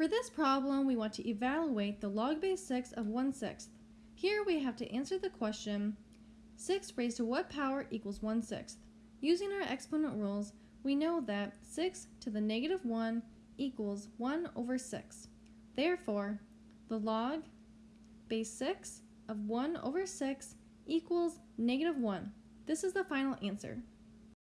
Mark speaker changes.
Speaker 1: For this problem, we want to evaluate the log base 6 of 1 sixth. Here we have to answer the question, 6 raised to what power equals 1 sixth? Using our exponent rules, we know that 6 to the negative 1 equals 1 over 6. Therefore, the log base 6 of 1 over 6 equals negative 1. This is the final answer.